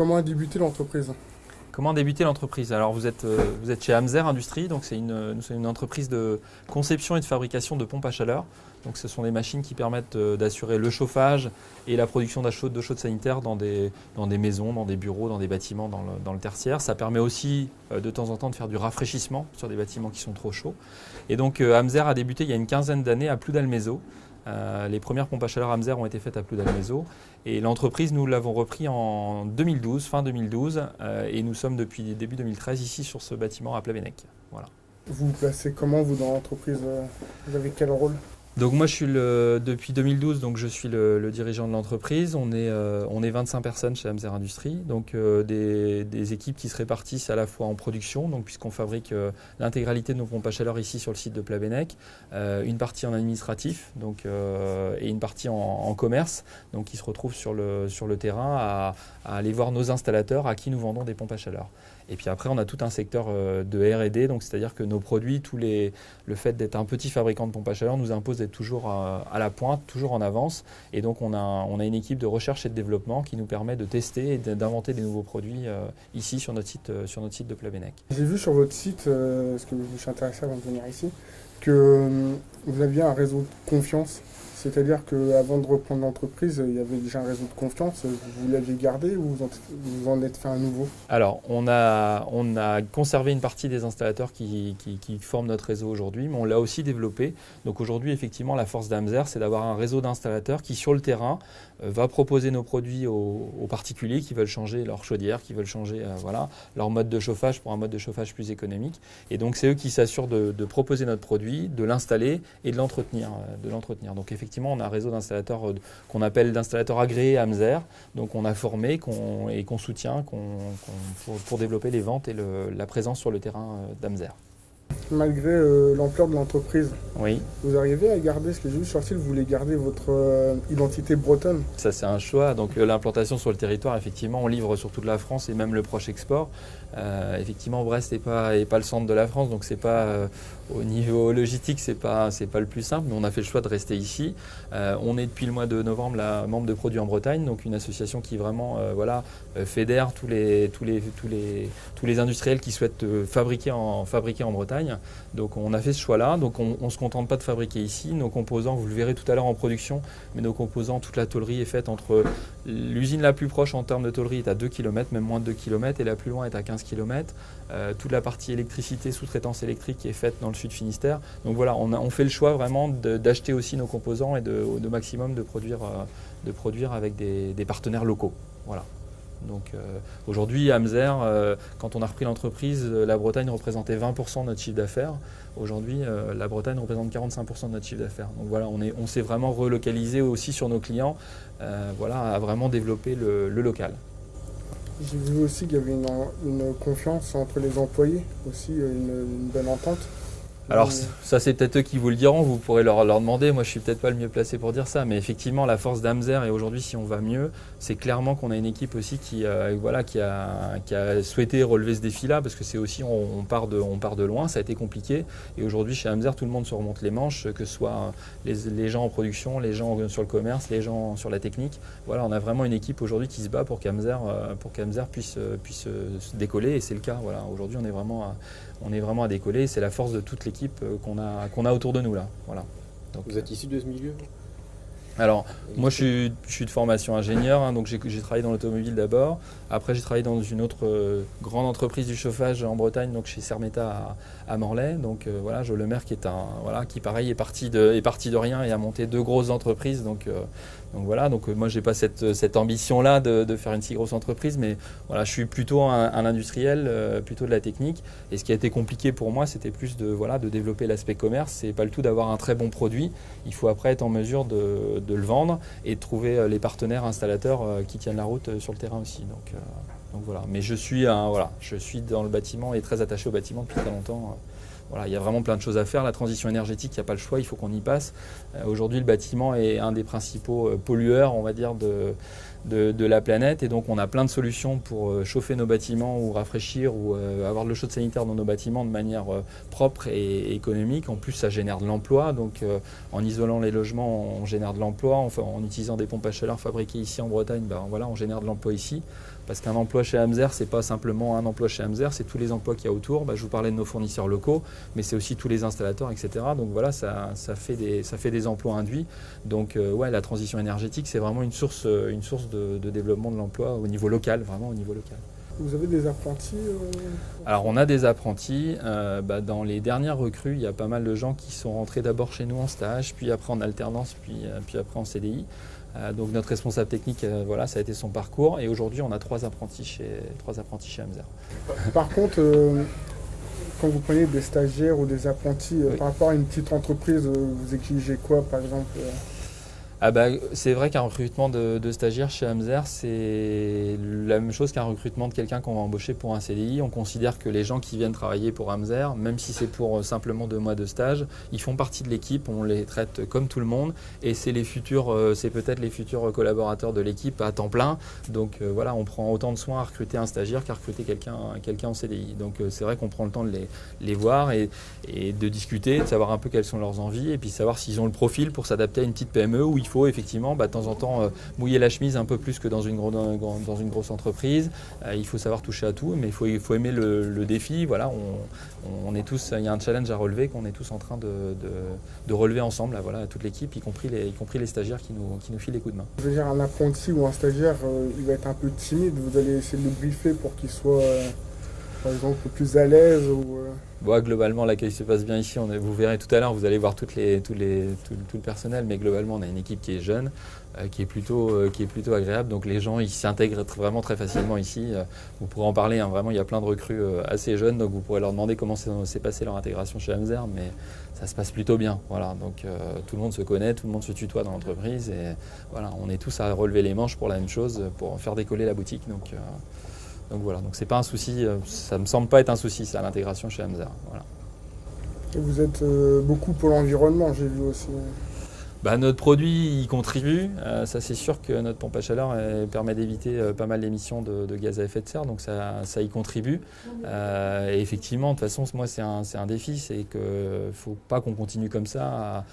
Comment a débuté l'entreprise Comment a débuté l'entreprise? Alors vous êtes, euh, chez Amzer Industrie, donc c'est une, entreprise de conception et de fabrication de pompes à chaleur. Donc ce sont des machines qui permettent euh, d'assurer le chauffage et la production d'eau chaude, sanitaire dans des, maisons, dans des bureaux, dans des bâtiments dans le, tertiaire. Ça permet aussi euh, de temps en temps de faire du rafraîchissement sur des bâtiments qui sont trop chauds. Et donc Amzer a débuté il y a une quinzaine d'années à Ploudalmézo. Euh, les premières pompes à chaleur Amzer ont été faites à Ploudalmézo et l'entreprise, nous l'avons repris en 2012, fin 2012, euh, et nous sommes depuis début 2013 ici sur ce bâtiment à Plavennec. Voilà. Vous vous placez comment vous dans l'entreprise? Vous avez quel rôle? Donc moi je suis depuis 2012 donc je suis le, dirigeant de l'entreprise. On est euh, on est 25 personnes chez Amzer Industrie, donc euh, des, équipes qui se répartissent à la fois en production, donc puisqu'on fabrique euh, l'intégralité de nos pompes à chaleur ici sur le site de Plavennec, une partie en administratif, donc et une partie en, commerce, donc qui se retrouvent sur le terrain à aller voir nos installateurs à qui nous vendons des pompes à chaleur. Et puis après, on a tout un secteur euh, de R&D, donc c'est-à-dire que nos produits, le fait d'être un petit fabricant de pompes à chaleur nous impose d'être toujours à, la pointe, toujours en avance. Et donc on a, on a une équipe de recherche et de développement qui nous permet de tester et d'inventer des nouveaux produits euh, ici sur notre site, euh, sur notre site de Plavennec. J'ai vu sur votre site, parce que je suis intéressé avant de venir ici, que vous aviez un réseau de confiance c'est-à-dire qu'avant de reprendre l'entreprise, il y avait déjà un réseau de confiance. Vous l'aviez gardé ou vous en, êtes fait un nouveau? Alors, on a, on a conservé une partie des installateurs qui, qui, forment notre réseau aujourd'hui, mais on l'a aussi développé. Donc aujourd'hui, effectivement, la force d'Amzer, c'est d'avoir un réseau d'installateurs qui, sur le terrain, euh, va proposer nos produits aux, particuliers qui veulent changer leur chaudière, qui veulent changer euh, voilà, leur mode de chauffage pour un mode de chauffage plus économique. Et donc, c'est eux qui s'assurent de, de, proposer notre produit, de l'installer et de l'entretenir. Euh. Donc, effectivement, effectivement, on a un réseau d'installateurs euh, qu'on appelle d'installateurs agréés AMZER. Donc, on a formé et qu'on soutient pour, développer les ventes et la présence sur le terrain euh, d'AMZER malgré euh, l'ampleur de l'entreprise. Oui. Vous arrivez à garder, ce que j'ai vu sur le site, vous voulez garder votre euh, identité bretonne? Ça, c'est un choix. Donc, euh, l'implantation sur le territoire, effectivement, on livre sur toute la France et même le proche export. Effectivement, Brest n'est pas, pas le centre de la France, donc c'est pas au niveau logistique, c'est pas, c'est pas le plus simple. Mais on a fait le choix de rester ici. on est depuis le mois de novembre la membre de Produits en Bretagne, donc une association qui vraiment, voilà, fédère tous les, tous les, tous les, tous les industriels qui souhaitent fabriquer en, fabriquer en Bretagne. Donc on a fait ce choix-là. Donc on ne se contente pas de fabriquer ici. Nos composants, vous le verrez tout à l'heure en production, mais nos composants, toute la tôlerie est faite entre l'usine la plus proche en termes de tôlerie est à 2 km, même moins de 2 km, et la plus loin est à 15 km. Euh, toute la partie électricité, sous-traitance électrique est faite dans le sud Finistère. Donc voilà, on, fait le choix vraiment d'acheter aussi nos composants et de, maximum de produire, euh, de produire avec des, partenaires locaux. Voilà. Donc euh, aujourd'hui, Amzer, euh, quand on a repris l'entreprise, la Bretagne représentait 20% de notre chiffre d'affaires. Aujourd'hui, la Bretagne représente 45% de notre chiffre d'affaires. Donc voilà, on s'est vraiment relocalisé aussi sur nos clients, voilà, à vraiment développer le, local. J'ai vu aussi qu'il y avait une, confiance entre les employés, aussi une, une belle entente. Alors ça c'est peut-être eux qui vous le diront, vous pourrez leur, leur demander, moi je suis peut-être pas le mieux placé pour dire ça, mais effectivement la force d'Amzer et aujourd'hui si on va mieux, c'est clairement qu'on a une équipe aussi qui, euh, voilà, qui, a, qui a souhaité relever ce défi-là parce que c'est aussi on, part de, on part de loin, ça a été compliqué et aujourd'hui chez Amzer tout le monde se remonte les manches, que ce soit les, les, gens en production, les gens sur le commerce, les gens sur la technique. Voilà, on a vraiment une équipe aujourd'hui qui se bat pour qu'Amzer euh, puisse, puisse décoller et c'est le cas. Voilà, aujourd'hui on est vraiment à, on est vraiment à décoller, c'est la force de toute l'équipe euh, qu'on a, qu'on a autour de nous là. Voilà. Donc, Vous êtes issu de ce milieu? Alors, moi, je suis, de formation ingénieur, hein, donc j'ai travaillé dans l'automobile d'abord. Après, j'ai travaillé dans une autre euh, grande entreprise du chauffage en Bretagne, donc chez Sermeta à, Morlaix. Donc euh, voilà, Jo Lemaire qui est un, voilà, qui pareil est parti de, est parti de rien et a monté deux grosses entreprises. Donc donc voilà, donc euh, moi j'ai pas cette, cette ambition-là de, faire une si grosse entreprise, mais voilà, je suis plutôt un, industriel, euh, plutôt de la technique. Et ce qui a été compliqué pour moi, c'était plus de, voilà, de développer l'aspect commerce. C'est pas le tout d'avoir un très bon produit. Il faut après être en mesure de, le vendre et de trouver euh, les partenaires installateurs qui tiennent la route sur le terrain aussi. Donc, donc voilà. Mais je suis, un, voilà, je suis dans le bâtiment et très attaché au bâtiment depuis très longtemps. Il y a vraiment plein de choses à faire. La transition énergétique, il n'y a pas le choix, il faut qu'on y passe. Euh, aujourd'hui, le bâtiment est un des principaux euh, pollueurs, on va dire, de, la planète. Et donc, on a plein de solutions pour euh, chauffer nos bâtiments ou rafraîchir ou avoir de l'eau chaude sanitaire dans nos bâtiments de manière propre et, économique. En plus, ça génère de l'emploi. Donc, en isolant les logements, on génère de l'emploi. En utilisant des pompes à chaleur fabriquées ici en Bretagne, ben, voilà, on génère de l'emploi ici Parce qu'un emploi chez Hamzer, c'est pas simplement un emploi chez Hamzer, c'est tous les emplois qu'il y a autour. Bah, je vous parlais de nos fournisseurs locaux, mais c'est aussi tous les installateurs, etc. Donc voilà, ça, fait, des, emplois induits. Donc euh, ouais, la transition énergétique, c'est vraiment une source, de, de développement de l'emploi au niveau local, vraiment au niveau local. Vous avez des apprentis euh, Alors on a des apprentis. Euh, bah, dans les dernières recrues, il y a pas mal de gens qui sont rentrés d'abord chez nous en stage, puis après en alternance, puis, euh, puis après en CDI. donc notre responsable technique, voilà, ça a été son parcours. Et aujourd'hui, on a trois apprentis chez, trois apprentis chez Hamzer. Par contre, quand vous prenez des stagiaires ou des apprentis, par rapport à une petite entreprise, vous exigez quoi, par exemple ah bah, c'est vrai qu'un recrutement de, stagiaires chez Hamzer, c'est la même chose qu'un recrutement de quelqu'un qu'on va embaucher pour un CDI. On considère que les gens qui viennent travailler pour Hamzer, même si c'est pour euh, simplement deux mois de stage, ils font partie de l'équipe, on les traite comme tout le monde et c'est les futurs, euh, c'est peut-être les futurs collaborateurs de l'équipe à temps plein. Donc euh, voilà, on prend autant de soin à recruter un stagiaire qu'à recruter quelqu'un en CDI. Donc c'est vrai qu'on prend le temps de les, voir et, et, de discuter, de savoir un peu quelles sont leurs envies et puis savoir s'ils ont le profil pour s'adapter à une petite PME où il faut effectivement bah, de temps en temps euh, mouiller la chemise un peu plus que dans une, grosse entreprise. Euh, il faut savoir toucher à tout, mais il faut, il faut aimer le, défi. Voilà, on, on, est tous, il y a un challenge à relever qu'on est tous en train de, de, relever ensemble, voilà, toute l'équipe, y, compris les, y compris les stagiaires qui nous, qui nous filent les coups de main. Je veux dire, un apprenti ou un stagiaire, euh, il va être un peu timide, vous allez essayer de le briefer pour qu'il soit par exemple plus à l'aise ou, euh... Globalement, l'accueil se passe bien ici. Vous verrez tout à l'heure, vous allez voir tout, le personnel, mais globalement, on a une équipe qui est jeune, euh, qui, est plutôt, euh, qui est plutôt agréable. Donc les gens, ils s'intègrent vraiment très facilement ici. Vous pourrez en parler, hein. vraiment, il y a plein de recrues assez jeunes, donc vous pourrez leur demander comment s'est passé leur intégration chez Hamzer, mais ça se passe plutôt bien. Voilà, donc tout le monde se connaît, tout le monde se tutoie dans l'entreprise, et voilà, on est tous à relever les manches pour la même chose, pour faire décoller la boutique. Donc, donc voilà, donc c'est pas un souci, euh, ça me semble pas être un souci, ça, l'intégration chez Hamza. Voilà. Et vous êtes euh, beaucoup pour l'environnement, j'ai vu aussi. Bah, notre produit y contribue. Euh, ça, c'est sûr que notre pompe à chaleur permet d'éviter pas mal d'émissions de, gaz à effet de serre, donc ça, ça y contribue. et effectivement, de toute façon, moi, c'est un, un, défi, c'est qu'il ne faut pas qu'on continue comme ça à,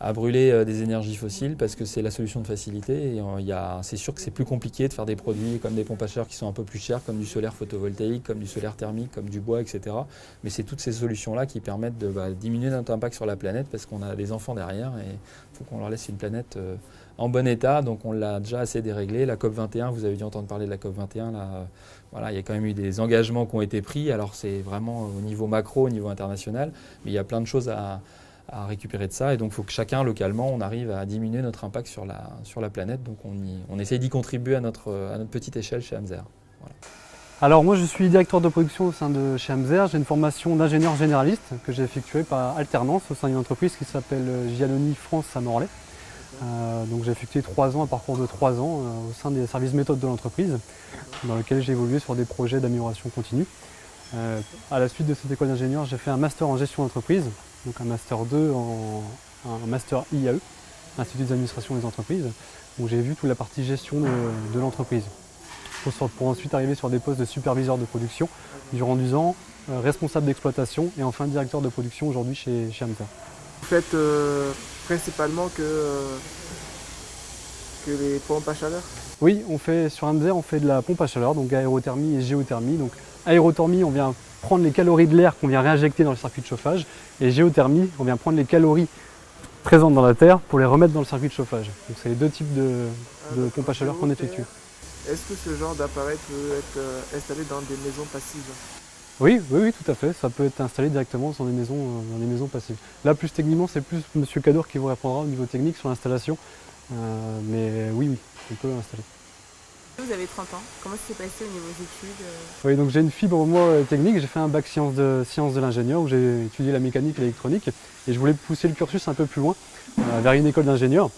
à brûler euh, des énergies fossiles parce que c'est la solution de facilité. Euh, c'est sûr que c'est plus compliqué de faire des produits comme des pompes à chaleur qui sont un peu plus chers, comme du solaire photovoltaïque, comme du solaire thermique, comme du bois, etc. Mais c'est toutes ces solutions-là qui permettent de bah, diminuer notre impact sur la planète parce qu'on a des enfants derrière et il faut qu'on leur laisse une planète euh, en bon état. Donc on l'a déjà assez déréglé. La COP 21, vous avez dû entendre parler de la COP 21. Là, voilà, il y a quand même eu des engagements qui ont été pris. Alors c'est vraiment au niveau macro, au niveau international, mais il y a plein de choses à à récupérer de ça. Et donc, il faut que chacun, localement, on arrive à diminuer notre impact sur la, sur la planète. Donc, on, y, on essaye d'y contribuer à notre, à notre petite échelle chez Hamzer. Alors, moi, je suis directeur de production au sein de chez Hamzer. J'ai une formation d'ingénieur généraliste que j'ai effectuée par alternance au sein d'une entreprise qui s'appelle Giannoni France à Morlaix. Euh, donc j'ai effectué trois ans, un parcours de trois ans euh, au sein des services méthodes de l'entreprise, dans lequel j'ai évolué sur des projets d'amélioration continue. Euh, à la suite de cette école d'ingénieur, j'ai fait un master en gestion d'entreprise donc un Master 2 en un Master IAE, Institut d'administration des entreprises, où j'ai vu toute la partie gestion de, l'entreprise. Pour, ensuite arriver sur des postes de superviseur de production durant 10 ans, euh, responsable d'exploitation et enfin directeur de production aujourd'hui chez, chez Amter. Vous faites euh, principalement que, euh, que les pompes à chaleur? Oui, on fait, sur Amzer, on fait de la pompe à chaleur, donc aérothermie et géothermie. Donc aérothermie, on vient prendre les calories de l'air qu'on vient réinjecter dans le circuit de chauffage. Et géothermie, on vient prendre les calories présentes dans la terre pour les remettre dans le circuit de chauffage. Donc c'est les deux types de, de pompes à chaleur qu'on effectue. Est-ce que ce genre d'appareil peut être euh, installé dans des maisons passives? Oui, oui, oui, tout à fait. Ça peut être installé directement dans des maisons, euh, dans des maisons passives. Là, plus techniquement, c'est plus M. Cadour qui vous répondra au niveau technique sur l'installation. Euh, mais oui, oui, on peut l'installer. Vous avez 30 ans, comment ça s'est passé au niveau des études euh Oui, donc j'ai une fibre moi euh, technique, j'ai fait un bac sciences de, sciences de l'ingénieur où j'ai étudié la mécanique et l'électronique et je voulais pousser le cursus un peu plus loin euh, vers une école d'ingénieur.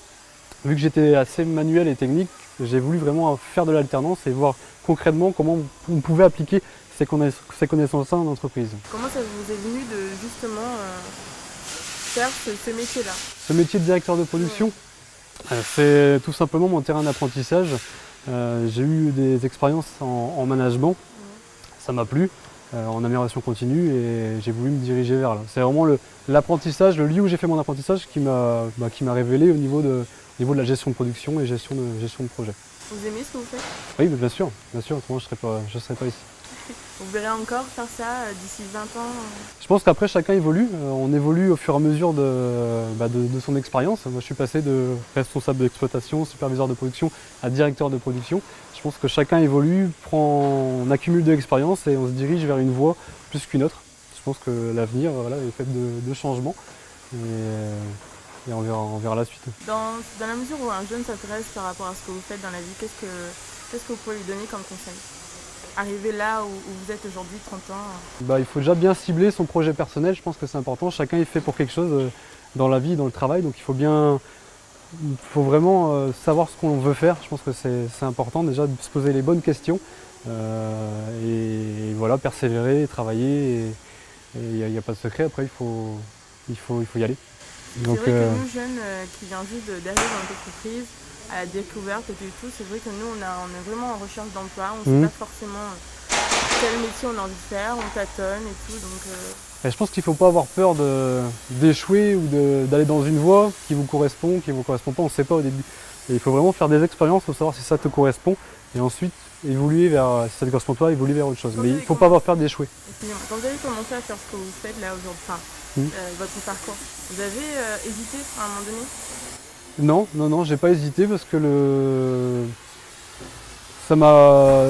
Vu que j'étais assez manuel et technique, j'ai voulu vraiment faire de l'alternance et voir concrètement comment on pouvait appliquer ces, connaissances-là en entreprise. Comment ça vous est venu de justement faire ce, métier-là? Ce métier de directeur de production, c'est tout simplement mon terrain d'apprentissage. Euh, j'ai eu des expériences en, management, ça m'a plu, euh, en amélioration continue et j'ai voulu me diriger vers là. C'est vraiment l'apprentissage, le, lieu où j'ai fait mon apprentissage qui m'a bah, révélé au niveau, de, niveau de la gestion de production et gestion de, gestion de projet. Vous aimez ce que vous faites? Oui, bien sûr, bien sûr, autrement je ne serais, je serais pas ici. Vous verrez encore faire ça euh, d'ici 20 ans euh Je pense qu'après chacun évolue, euh, on évolue au fur et à mesure bah, de, de, son expérience. Moi je suis passé de responsable d'exploitation, superviseur de production à directeur de production. Je pense que chacun évolue, prend, on accumule de l'expérience et on se dirige vers une voie plus qu'une autre. Je pense que l'avenir voilà, est fait de, changements et, on, verra, la suite. Dans, dans la mesure où un jeune s'intéresse par rapport à ce que vous faites dans la vie, qu'est-ce que vous pouvez lui donner comme conseil? Arriver là où, vous êtes aujourd'hui, 30 ans bah, Il faut déjà bien cibler son projet personnel, je pense que c'est important. Chacun est fait pour quelque chose euh, dans la vie, dans le travail, donc il faut bien, il faut vraiment euh, savoir ce qu'on veut faire. Je pense que c'est important déjà de se poser les bonnes questions euh, et, voilà, persévérer, travailler. Il n'y a, pas de secret, après il faut, il faut, il faut y aller. C'est vrai que nous, jeunes qui viennent juste d'arriver dans l'entreprise, à la découverte et tout, c'est vrai que nous, on, a, on est vraiment en recherche d'emploi. On ne sait mhm. pas forcément euh, quel métier on a envie de faire, on tâtonne et tout. Donc, euh. je pense qu'il ne faut pas avoir peur d'échouer ou d'aller dans une voie qui vous correspond, qui ne vous correspond pas, on ne sait pas au début. il faut vraiment faire des expériences pour savoir si ça te correspond et ensuite évoluer vers, si ça te correspond pas, évoluer vers autre chose. Mais il ne faut pas avoir peur d'échouer. Quand vous avez commencé à faire ce que vous faites là aujourd'hui, enfin, mhm. euh, votre parcours, vous avez hésité à un moment donné? Non, non, non, j'ai pas hésité parce que le ça m'a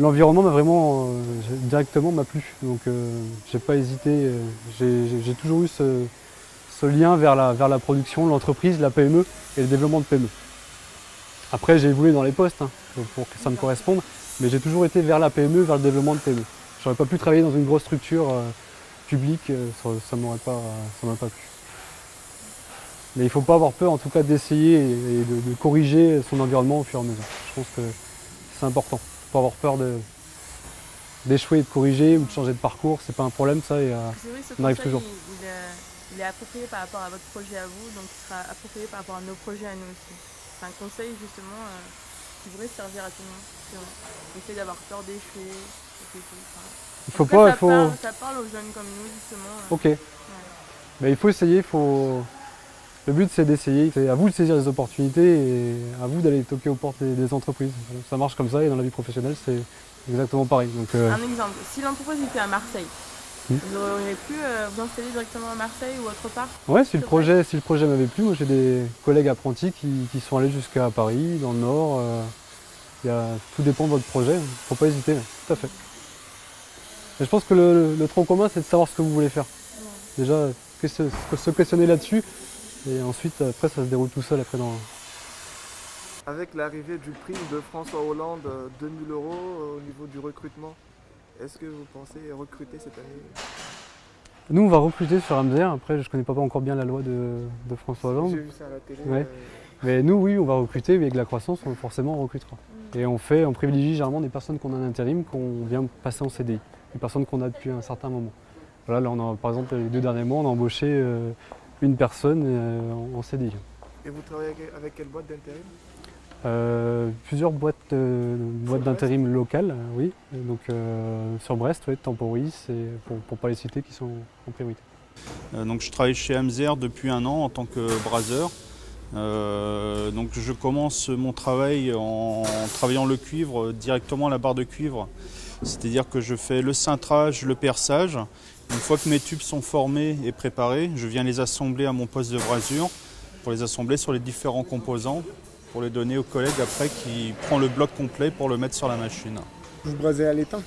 l'environnement m'a vraiment euh, directement m'a plu. Donc euh, j'ai pas hésité j'ai toujours eu ce, lien vers la, vers la production l'entreprise la PME et le développement de PME après j'ai évolué dans les postes hein, pour que ça me corresponde mais j'ai toujours été vers la PME vers le développement de PME j'aurais pas pu travailler dans une grosse structure euh, publique ça, ça m'aurait pas pas plu mais il ne faut pas avoir peur en tout cas d'essayer et de, corriger son environnement au fur et à mesure. Je pense que c'est important. Il ne faut pas avoir peur d'échouer, de, de corriger ou de changer de parcours. C'est pas un problème ça et euh, on arrive toujours. Il, est, approprié par rapport à votre projet à vous, donc il sera approprié par rapport à nos projets à nous aussi. C'est un conseil justement euh, qui pourrait servir à tout le monde. Essayer d'avoir peur d'échouer. il faut pas, ça, faut... Parle, ça parle aux jeunes comme nous justement. Euh. Ok. Mais il faut essayer, il faut, le but c'est d'essayer, c'est à vous de saisir les opportunités et à vous d'aller toquer aux portes des, entreprises. Ça marche comme ça et dans la vie professionnelle c'est exactement pareil. Euh, Un exemple, si l'entreprise était à Marseille, hmm. vous auriez pu euh, vous installer directement à Marseille ou autre part? Ouais, si le, projet, si le projet m'avait plu, moi j'ai des collègues apprentis qui, sont allés jusqu'à Paris, dans le Nord. Euh, tout dépend de votre projet, il ne faut pas hésiter, tout à fait. je pense que le, tronc commun c'est de savoir ce que vous voulez faire. Déjà, se questionner là-dessus et ensuite, après, ça se déroule tout seul après dans... Avec l'arrivée du prix de François Hollande, 2000 euros euh, au niveau du recrutement, est-ce que vous pensez recruter cette année? Nous, on va recruter sur Amzer. Après, je ne connais pas encore bien la loi de, François Hollande. J'ai vu ça à la télé. Euh. Mais nous, oui, on va recruter, mais avec la croissance, on, forcément, on recrutera. Et on fait, on privilégie généralement des personnes qu'on a en intérim, qu'on vient passer en CDI. Des personnes qu'on a depuis un certain moment. Voilà, là, on a, par exemple, les deux derniers mois, on a embauché euh, une personne euh, en CDI. Et vous travaillez avec quelle boîte d'intérim? Euh, plusieurs boîtes, euh, boîtes d'intérim locales, oui. Donc sur Brest, oui, Temporis, et pour ne pas les citer, qui sont en priorité. donc je travaille chez Amzer depuis un an en tant que braseur. donc je commence mon travail en travaillant le cuivre directement à la barre de cuivre. C'est-à-dire que je fais le cintrage, le perçage une fois que mes tubes sont formés et préparés, je viens les assembler à mon poste de brasure pour les assembler sur les différents composants pour les donner au collègue après qui prend le bloc complet pour le mettre sur la machine. Vous brasez à l'étain?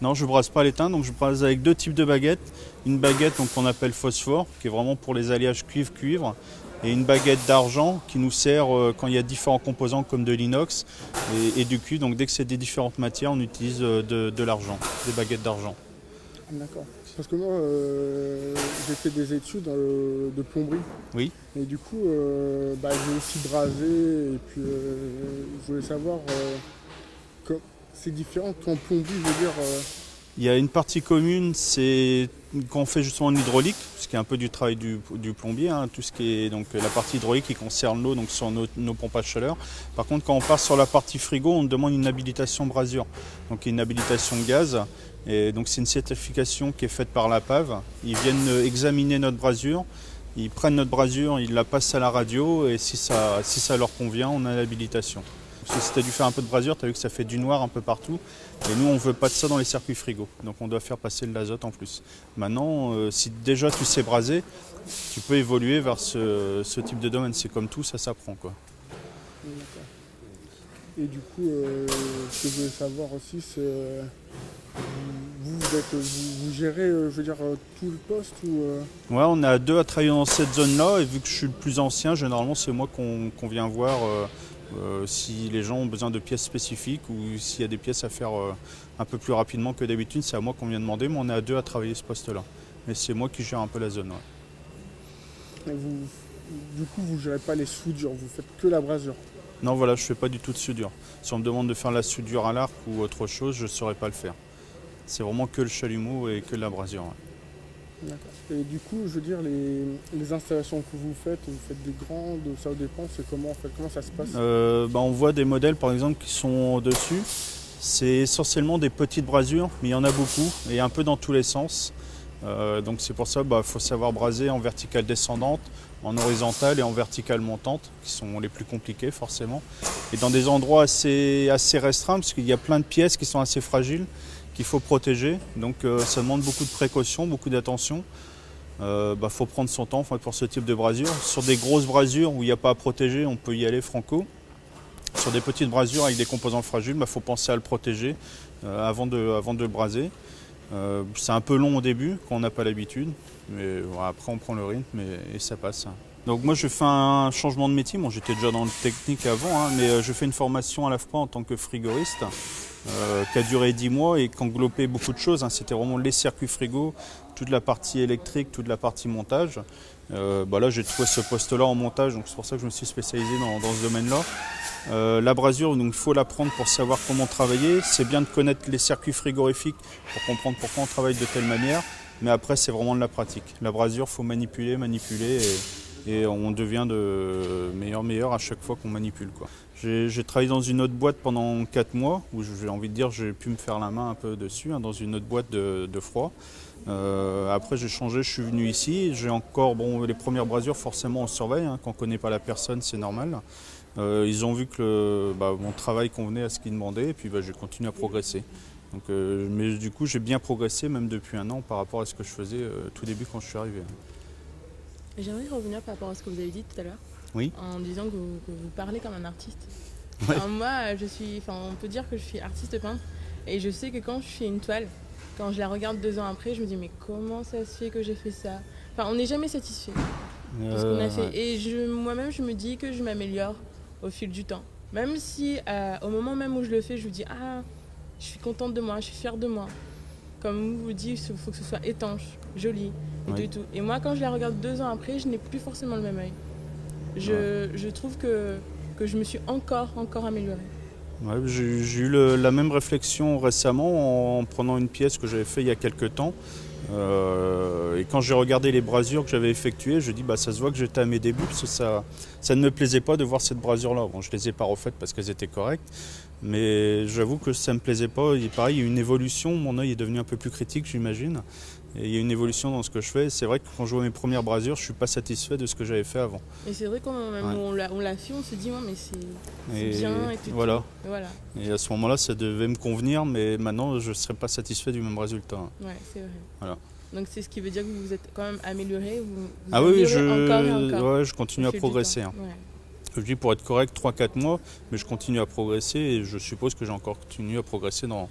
Non, je ne brasse pas à l'étain, donc je brase avec deux types de baguettes. Une baguette qu'on appelle phosphore, qui est vraiment pour les alliages cuivre-cuivre, et une baguette d'argent qui nous sert euh, quand il y a différents composants comme de l'inox et, du cuivre. Donc dès que c'est des différentes matières, on utilise euh, de l'argent, des baguettes d'argent. D'accord. Parce que moi, euh, j'ai fait des études de plomberie. Oui. Et du coup, euh, bah, j'ai aussi brasé. Et puis, euh, je voulais savoir, c'est différent en plomberie, je veux dire. Il y a une partie commune, c'est quand on fait justement en hydraulique, ce qui est un peu du travail du, plombier, hein, tout ce qui est donc la partie hydraulique qui concerne l'eau, donc sur nos, pompes à chaleur. Par contre, quand on part sur la partie frigo, on demande une habilitation brasure, donc une habilitation gaz. Donc c'est une certification qui est faite par la PAV. Ils viennent examiner notre brasure, ils prennent notre brasure, ils la passent à la radio et si ça, si ça leur convient, on a l'habilitation. Si tu as dû faire un peu de brasure, tu as vu que ça fait du noir un peu partout. Et nous, on ne veut pas de ça dans les circuits frigo. Donc on doit faire passer de l'azote en plus. Maintenant, euh, si déjà tu sais braser, tu peux évoluer vers ce, type de domaine. C'est comme tout, ça s'apprend. quoi. Et du coup, euh, ce que je voulais savoir aussi, c'est euh, vous, vous, gérez, euh, je veux dire, tout le poste ou Ouais, on est à deux à travailler dans cette zone-là, et vu que je suis le plus ancien, généralement c'est moi qu'on vient voir si les gens ont besoin de pièces spécifiques ou s'il y a des pièces à faire un peu plus rapidement que d'habitude, c'est à moi qu'on vient demander, mais on est à deux à travailler ce poste-là. Mais c'est moi qui gère un peu la zone. du coup, vous ne gérez pas les soudures, vous faites que la brasure non, voilà, je ne fais pas du tout de soudure. Si on me demande de faire la soudure à l'arc ou autre chose, je ne saurais pas le faire. C'est vraiment que le chalumeau et que la brasure. D'accord. Et du coup, je veux dire, les, installations que vous faites, vous faites des grandes, ça dépend, c'est comment, comment ça se passe? Euh, bah, On voit des modèles par exemple qui sont dessus. C'est essentiellement des petites brasures, mais il y en a beaucoup et un peu dans tous les sens. Euh, donc c'est pour ça qu'il bah, faut savoir braser en verticale descendante, en horizontale et en verticale montante, qui sont les plus compliqués forcément. Et dans des endroits assez, assez restreints, parce qu'il y a plein de pièces qui sont assez fragiles, qu'il faut protéger. Donc euh, ça demande beaucoup de précautions, beaucoup d'attention. Il euh, bah, faut prendre son temps pour ce type de brasure. Sur des grosses brasures où il n'y a pas à protéger, on peut y aller franco. Sur des petites brasures avec des composants fragiles, il bah, faut penser à le protéger avant, de, avant de le braser. Euh, c'est un peu long au début quand on n'a pas l'habitude, mais après on prend le rythme et, ça passe. Donc moi je fais un changement de métier, j'étais déjà dans le technique avant, hein, mais euh, je fais une formation à la fois en tant que frigoriste euh, qui a duré 10 mois et qui englobait beaucoup de choses. Hein. C'était vraiment les circuits frigo, toute la partie électrique, toute la partie montage. Bah là j'ai trouvé ce poste-là en montage, donc c'est pour ça que je me suis spécialisé dans ce domaine-là. Euh, la brasure, donc il faut l'apprendre pour savoir comment travailler. C'est bien de connaître les circuits frigorifiques pour comprendre pourquoi on travaille de telle manière. Mais après, c'est vraiment de la pratique. La brasure, faut manipuler, manipuler, on devient de meilleur meilleur à chaque fois qu'on manipule. J'ai travaillé dans une autre boîte pendant 4 mois, où j'ai envie de dire j'ai pu me faire la main un peu dessus, hein, dans une autre boîte de, froid. Euh, après j'ai changé, je suis venu ici. J'ai encore, bon, les premières brasures, forcément on surveille. Hein, quand on ne connaît pas la personne, c'est normal. Euh, ils ont vu que bah, mon travail convenait à ce qu'ils demandaient et puis bah, j'ai continué à progresser. Donc, euh, mais du coup, j'ai bien progressé même depuis un an par rapport à ce que je faisais tout début quand je suis arrivé. J'aimerais revenir par rapport à ce que vous avez dit tout à l'heure. Oui. En disant que vous, parlez comme un artiste. moi, je suis, on peut dire que je suis artiste peintre et je sais que quand je fais une toile, quand je la regarde deux ans après, je me dis mais comment ça se fait que j'ai fait ça? Enfin, on n'est jamais satisfait de ce qu'on a fait. Et moi-même, je me dis que je m'améliore au fil du temps. Même si euh, au moment même où je le fais, je vous dis Ah, je suis contente de moi, je suis fière de moi. Comme vous vous dites, il faut que ce soit étanche, joli et tout. Et moi, quand je la regarde deux ans après, je n'ai plus forcément le même œil. Je, je trouve que, que je me suis encore, encore améliorée. Ouais, j'ai eu la même réflexion récemment en, prenant une pièce que j'avais fait il y a quelques temps. Euh, et quand j'ai regardé les brasures que j'avais effectuées, je dis bah ça se voit que j'étais à mes débuts parce que ça, ça ne me plaisait pas de voir cette brasure là. Bon, je les ai pas refaites parce qu'elles étaient correctes, mais j'avoue que ça me plaisait pas. Et pareil, il y a une évolution. Mon œil est devenu un peu plus critique, j'imagine. Et il y a une évolution dans ce que je fais. C'est vrai que quand je vois mes premières brasures, je suis pas satisfait de ce que j'avais fait avant. Et c'est vrai qu'on on l'a fait, on se dit mais c'est bien et tout. Voilà. Et voilà. Et à ce moment-là, ça devait me convenir, mais maintenant, je ne serais pas satisfait du même résultat. Ouais, c'est vrai. Voilà. Donc c'est ce qui veut dire que vous vous êtes quand même amélioré vous, Ah oui, je, je continue à progresser. Hein. Je dis pour être correct 3-4 mois, mais je continue à progresser et je suppose que j'ai encore continué à progresser dans,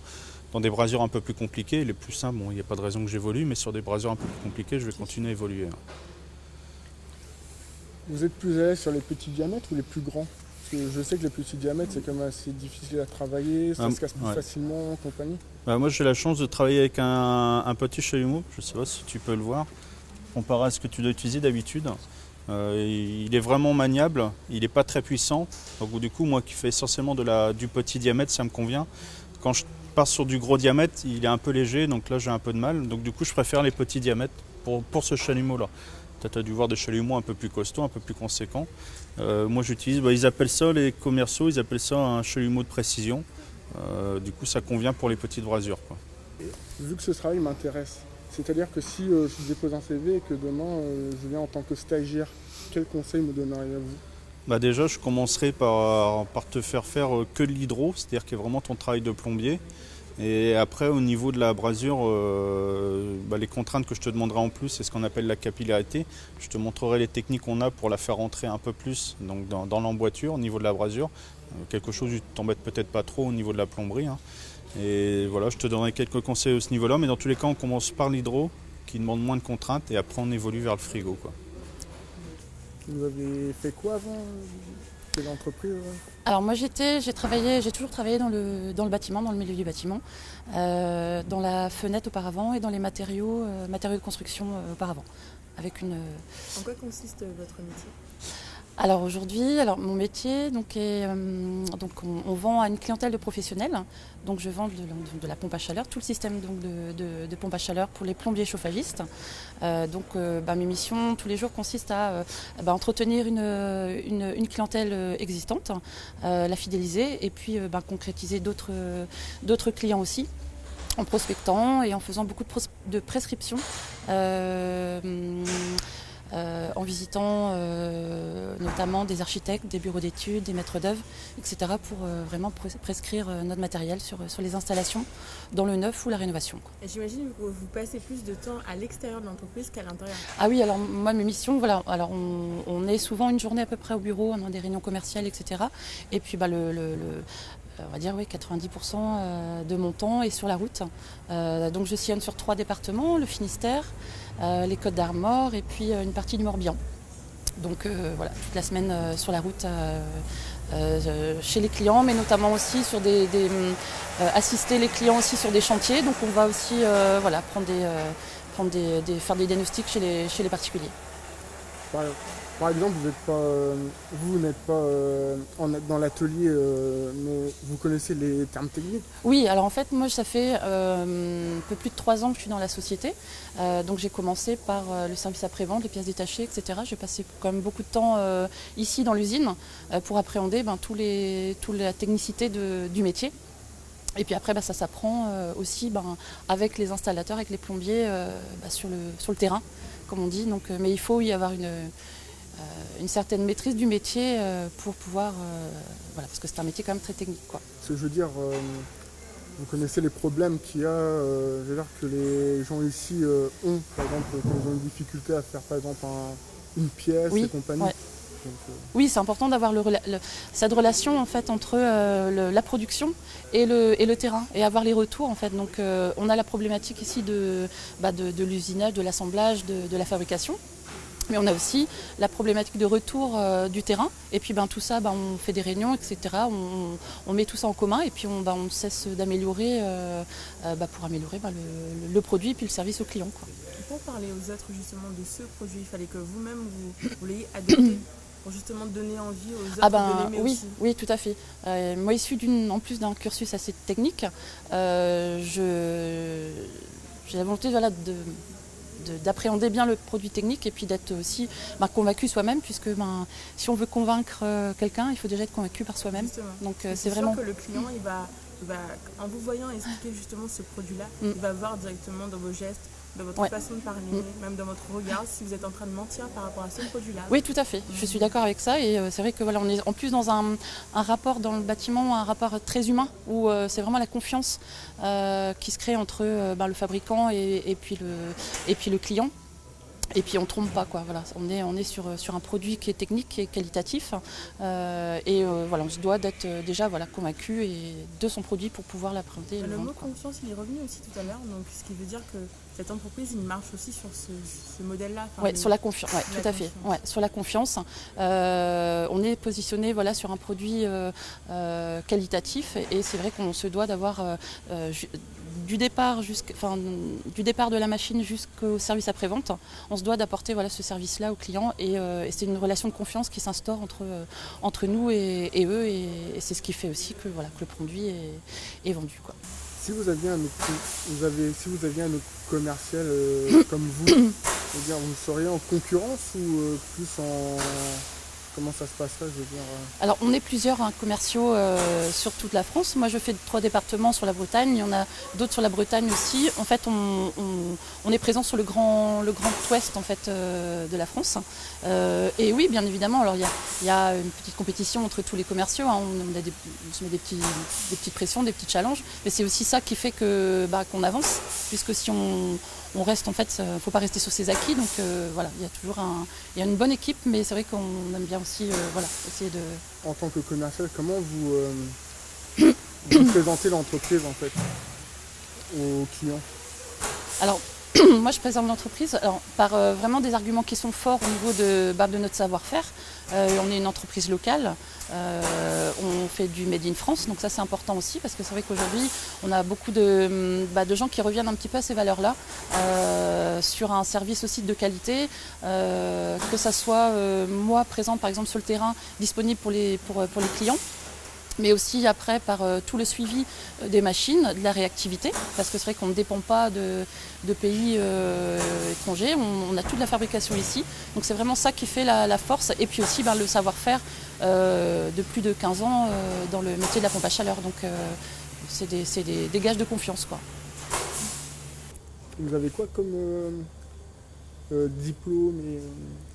dans des brasures un peu plus compliquées. Les plus simples, bon, il n'y a pas de raison que j'évolue, mais sur des brasures un peu plus compliquées, je vais continuer à évoluer. Vous êtes plus à l'aise sur les petits diamètres ou les plus grands? Je sais que les petits diamètres, c'est quand même assez difficile à travailler, ça ah, se casse plus facilement, compagnie. Bah, moi, j'ai la chance de travailler avec un, petit chalumeau, je ne sais pas si tu peux le voir, comparé à ce que tu dois utiliser d'habitude. Euh, il est vraiment maniable, il n'est pas très puissant. Donc, du coup, moi qui fais essentiellement de la, du petit diamètre, ça me convient. Quand je pars sur du gros diamètre, il est un peu léger, donc là j'ai un peu de mal. Donc du coup, je préfère les petits diamètres pour, ce chalumeau-là. Tu as dû voir des chalumeaux un peu plus costauds, un peu plus conséquents. Euh, moi j'utilise, bah, ils appellent ça les commerciaux, ils appellent ça un chalumeau de précision. Euh, du coup ça convient pour les petites brasures. Vu que ce travail m'intéresse, c'est-à-dire que si euh, je dépose un CV et que demain je viens en tant que stagiaire, quel conseil me donneriez-vous? Bah Déjà, je commencerai par, par te faire faire que de l'hydro, c'est-à-dire qu'il y a vraiment ton travail de plombier. Et après, au niveau de la brasure, euh, bah, les contraintes que je te demanderai en plus, c'est ce qu'on appelle la capillarité. Je te montrerai les techniques qu'on a pour la faire rentrer un peu plus donc dans, l'emboîture au niveau de la brasure. Euh, quelque chose qui t'embête peut-être pas trop au niveau de la plomberie. Hein. Et voilà, je te donnerai quelques conseils à ce niveau-là. Mais dans tous les cas, on commence par l'hydro, qui demande moins de contraintes, et après on évolue vers le frigo. Quoi. Vous avez fait quoi avant l'entreprise Alors moi j'étais, j'ai travaillé, j'ai toujours travaillé dans le, dans le bâtiment, dans le milieu du bâtiment, euh, dans la fenêtre auparavant et dans les matériaux, euh, matériaux de construction euh, auparavant. Avec une. En quoi consiste votre métier? Alors aujourd'hui, alors mon métier donc est, euh, donc on, vend à une clientèle de professionnels. Donc je vends de, la pompe à chaleur, tout le système donc de, pompe à chaleur pour les plombiers chauffagistes. Euh, donc euh, bah, mes missions tous les jours consistent à bah, entretenir une, une, clientèle existante, la fidéliser et puis bah, concrétiser d'autres clients aussi en prospectant et en faisant beaucoup de, de prescriptions. Euh, en visitant euh, notamment des architectes, des bureaux d'études, des maîtres d'œuvre, etc. pour euh, vraiment prescrire notre matériel sur, sur les installations dans le neuf ou la rénovation. J'imagine que vous passez plus de temps à l'extérieur de l'entreprise qu'à l'intérieur. Ah oui, alors moi mes missions, voilà, alors on, est souvent une journée à peu près au bureau, on a des réunions commerciales, etc. Et puis bah, le, on va dire oui, 90% de mon temps est sur la route. donc je sillonne sur trois départements, le Finistère, les Côtes d'Armor et puis euh, une partie du Morbihan. Donc euh, voilà, toute la semaine sur la route chez les clients, mais notamment aussi sur des, assister les clients aussi sur des chantiers. Donc on va aussi voilà, prendre des, prendre des, faire des diagnostics chez les, chez les particuliers. Par exemple, vous n'êtes pas, euh, vous n'êtes pas euh, dans l'atelier, euh, mais vous connaissez les termes techniques Oui, alors en fait, moi, ça fait un peu plus de trois ans que je suis dans la société. donc j'ai commencé par le service après-vente, les pièces détachées, etc. J'ai passé quand même beaucoup de temps ici dans l'usine pour appréhender ben, tous les, toute la technicité du métier. Et puis après, ben, ça s'apprend aussi ben, avec les installateurs, avec les plombiers sur, le, sur le terrain, comme on dit. Donc, mais il faut y avoir une une certaine maîtrise du métier euh, pour pouvoir, euh, voilà, parce que c'est un métier quand même très technique. Quoi. Ce que je veux dire, vous connaissez les problèmes qu'il y a, je veux dire que les gens ici ont, par exemple, quand ils ont une difficulté à faire par exemple une pièce et compagnie. oui, c'est important d'avoir cette relation en fait entre la production et le, et le, terrain et avoir les retours en fait. Donc on a la problématique ici de, bah, de, l'usinage, de l'assemblage, de, la fabrication. Mais on a aussi la problématique de retour euh, du terrain. Et puis ben, tout ça, ben, on fait des réunions, etc. On, met tout ça en commun et puis on, ben, on cesse d'améliorer euh, euh, ben, pour améliorer ben, le, produit et puis le service au client. Quoi. pour parler aux autres justement de ce produit, il fallait que vous-même vous, vous l'ayez adopté pour justement donner envie aux autres ah ben, de oui, oui, tout à fait. moi, issu en plus d'un cursus assez technique, j'ai la volonté voilà, de d'appréhender bien le produit technique et puis d'être aussi ben, convaincu soi-même, puisque ben, si on veut convaincre euh, quelqu'un, il faut déjà être convaincu par soi-même. Donc euh, c'est vraiment que le client, il va, en vous voyant expliquer justement ce produit-là, mm. il va voir directement dans vos gestes, dans votre façon de parler, mm. même dans votre regard, si vous êtes en train de mentir par rapport à ce produit-là. Oui, tout à fait. Je suis d'accord avec ça. Et euh, c'est vrai que voilà, on est en plus dans un, rapport dans le bâtiment, un rapport très humain, où euh, c'est vraiment la confiance euh, qui se crée entre ben, le fabricant et, puis le, et puis le client. Et puis on ne trompe pas quoi. Voilà, on est on est sur, sur un produit qui est technique, qui est qualitatif, et voilà, on se doit d'être déjà voilà convaincu et de son produit pour pouvoir l'appréhender. Le, le mot confiance, il est revenu aussi tout à l'heure, donc ce qui veut dire que cette entreprise, il marche aussi sur ce, modèle-là. oui, sur la confiance, ouais, tout à fait. Ouais, sur la confiance. Euh, on est positionné voilà, sur un produit euh, euh, qualitatif et c'est vrai qu'on se doit d'avoir du départ, du départ de la machine jusqu'au service après-vente, on se doit d'apporter voilà, ce service-là aux clients et, c'est une relation de confiance qui s'instaure entre, entre nous et, eux et, c'est ce qui fait aussi que, voilà, que le produit est, est vendu. Quoi. Si vous aviez un autre, vous avez, si vous aviez un autre commercial euh, comme vous, dire, vous seriez en concurrence ou euh, plus en, Comment ça se veux dire euh Alors, on est plusieurs hein, commerciaux euh, sur toute la France. Moi, je fais trois départements sur la Bretagne. Il y en a d'autres sur la Bretagne aussi. En fait, on, est présent sur le grand, le grand ouest en fait, euh, de la France. et oui, bien évidemment, alors il y a, une petite compétition entre tous les commerciaux. Hein. On, se met des, petites pressions, des petits challenges. Mais c'est aussi ça qui fait bah, qu'on avance. Puisque si on, on reste en fait, il ne faut pas rester sur ses acquis. Donc euh, voilà, il y a toujours un, il y a une bonne équipe, mais c'est vrai qu'on aime bien aussi euh, voilà, essayer de. En tant que commercial, comment vous, euh, présentez l'entreprise en fait aux clients? Alors moi, je présente l'entreprise par vraiment des arguments qui sont forts au niveau de, bah, de notre savoir-faire. on est une entreprise locale. Euh, on fait du Made in France, donc ça c'est important aussi parce que c'est vrai qu'aujourd'hui on a beaucoup de, bah, de, gens qui reviennent un petit peu à ces valeurs-là euh, sur un service aussi de qualité, euh, que ça soit moi présent par exemple sur le terrain disponible pour les, pour, pour les clients mais aussi après par euh, tout le suivi euh, des machines, de la réactivité, parce que c'est vrai qu'on ne dépend pas de, pays euh, étrangers, on, a toute la fabrication ici, donc c'est vraiment ça qui fait la, force, et puis aussi ben, le savoir-faire de plus de 15 ans dans le métier de la pompe à chaleur, donc c'est des, des, gages de confiance. Quoi. Vous avez quoi comme diplôme et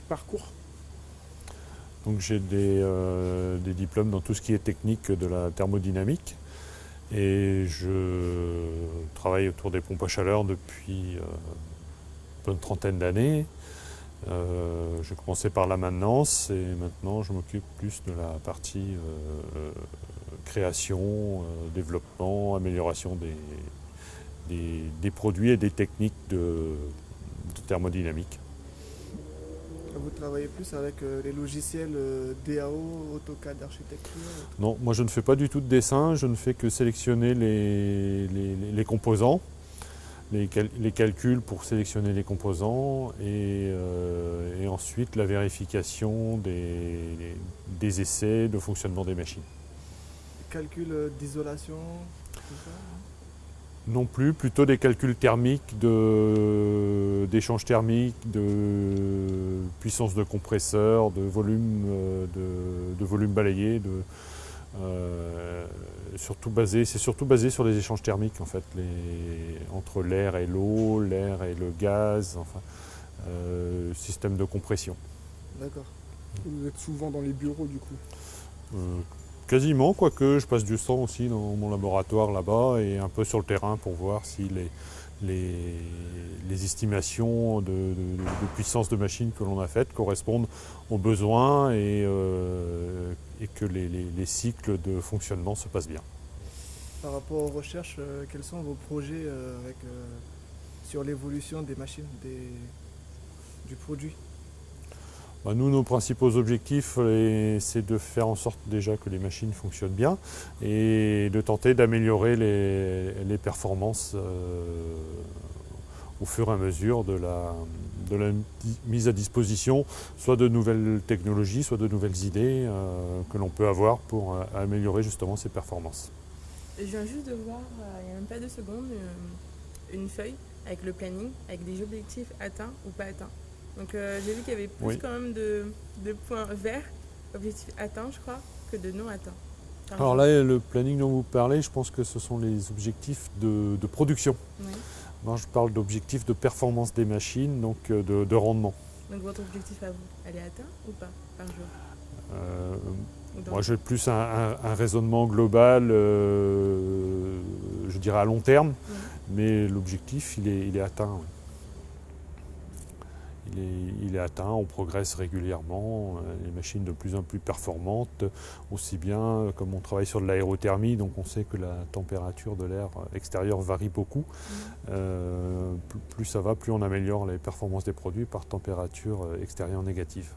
parcours? Donc j'ai euh, des, diplômes dans tout ce qui est technique de la thermodynamique et je travaille autour des pompes à chaleur depuis euh, une trentaine d'années. Euh, j'ai commencé par la maintenance et maintenant je m'occupe plus de la partie création, développement, amélioration des, produits et des techniques de thermodynamique. Vous travaillez plus avec euh, les logiciels euh, DAO, AutoCAD, architecture Non, moi je ne fais pas du tout de dessin, je ne fais que sélectionner les, les, composants, les, les, calculs pour sélectionner les composants et, euh, et ensuite la vérification des, des, essais de fonctionnement des machines. Calculs d'isolation non plus, plutôt des calculs thermiques, d'échange thermique, de puissance de compresseur, de volume, euh, de, volume balayé, euh, surtout basé, c'est surtout basé sur les échanges thermiques en fait, entre l'air et l'eau, l'air et le gaz, enfin, euh, système de compression. D'accord. Vous êtes souvent dans les bureaux du coup? Quasiment, quoique je passe du temps aussi dans mon laboratoire là-bas et un peu sur le terrain pour voir si les, estimations de, puissance de machine que l'on a faites correspondent aux besoins et, euh, que les, cycles de fonctionnement se passent bien. Par rapport aux recherches, euh, quels sont vos projets euh, sur l'évolution des machines, du produit? Bah, nous, nos principaux objectifs, c'est de faire en sorte déjà que les machines fonctionnent bien et de tenter d'améliorer les, performances euh, au fur et à mesure de la, mise à disposition, soit de nouvelles technologies, soit de nouvelles idées euh, que l'on peut avoir pour euh, améliorer justement ces performances. Je viens juste de voir, il n'y a même pas deux secondes, une feuille avec le planning, avec des objectifs atteints ou pas atteints. Donc euh, j'ai vu qu'il y avait plus quand même de, points verts, objectifs atteints je crois, que de non atteints. Alors là, le planning dont vous parlez, je pense que ce sont les objectifs de, production. Moi, je parle d'objectifs de performance des machines, donc euh, de, rendement. Donc votre objectif à vous, elle est atteint ou pas par jour euh, Moi, j'ai plus un, raisonnement global, je dirais à long terme, mais l'objectif, il est, il est atteint il est, atteint, on progresse régulièrement, euh, les machines de plus en plus performantes, aussi bien comme on travaille sur de l'aérothermie, donc on sait que la température de l'air extérieur varie beaucoup. Mm. Euh, plus, ça va, plus on améliore les performances des produits par température extérieure négative.